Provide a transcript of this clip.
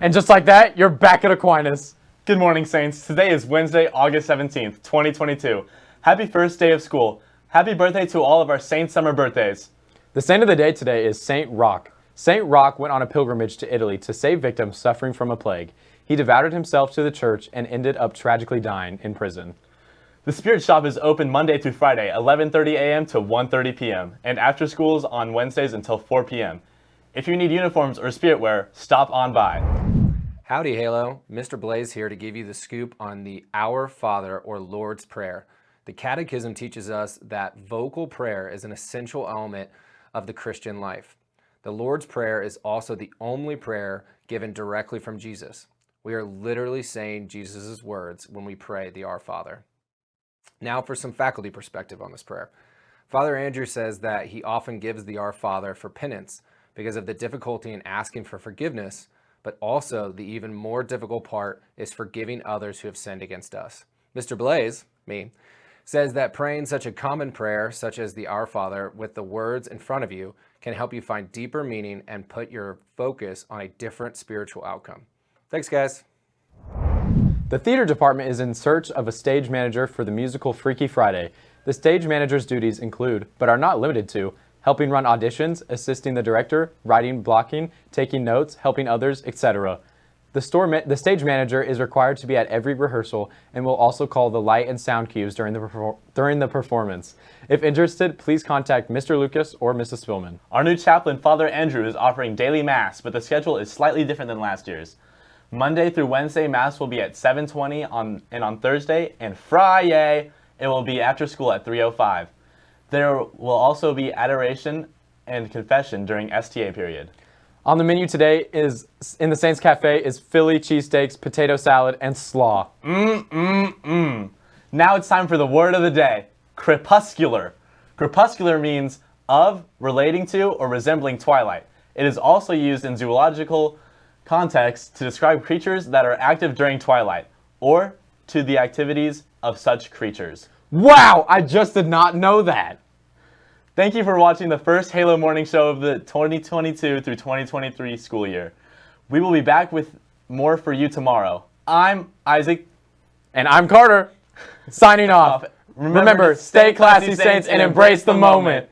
And just like that, you're back at Aquinas. Good morning, Saints. Today is Wednesday, August 17th, 2022. Happy first day of school. Happy birthday to all of our Saint Summer birthdays. The saint of the day today is Saint Roch. Saint Roch went on a pilgrimage to Italy to save victims suffering from a plague. He devoted himself to the church and ended up tragically dying in prison. The Spirit Shop is open Monday through Friday, 11:30 a.m. to 1:30 p.m., and after schools on Wednesdays until 4 p.m. If you need uniforms or spirit wear, stop on by. Howdy Halo, Mr. Blaze here to give you the scoop on the Our Father or Lord's Prayer. The Catechism teaches us that vocal prayer is an essential element of the Christian life. The Lord's Prayer is also the only prayer given directly from Jesus. We are literally saying Jesus' words when we pray the Our Father. Now for some faculty perspective on this prayer. Father Andrew says that he often gives the Our Father for penance because of the difficulty in asking for forgiveness, but also the even more difficult part is forgiving others who have sinned against us. Mr. Blaze, me, says that praying such a common prayer, such as the Our Father, with the words in front of you, can help you find deeper meaning and put your focus on a different spiritual outcome. Thanks, guys. The theater department is in search of a stage manager for the musical Freaky Friday. The stage manager's duties include, but are not limited to, helping run auditions, assisting the director, writing, blocking, taking notes, helping others, etc. The, store the stage manager is required to be at every rehearsal and will also call the light and sound cues during the, during the performance. If interested, please contact Mr. Lucas or Mrs. Spillman. Our new chaplain, Father Andrew, is offering daily Mass, but the schedule is slightly different than last year's. Monday through Wednesday, Mass will be at 7.20 on, and on Thursday, and Friday, it will be after school at 3.05. There will also be adoration and confession during STA period. On the menu today is in the Saints Cafe is Philly cheesesteaks, potato salad, and slaw. Mmm, mmm, mmm. Now it's time for the word of the day, crepuscular. Crepuscular means of, relating to, or resembling twilight. It is also used in zoological context to describe creatures that are active during twilight, or to the activities of such creatures. Wow, I just did not know that. Thank you for watching the first Halo Morning Show of the 2022 through 2023 school year. We will be back with more for you tomorrow. I'm Isaac. And I'm Carter. Signing off. Remember, Remember stay classy, saints, and embrace the moment.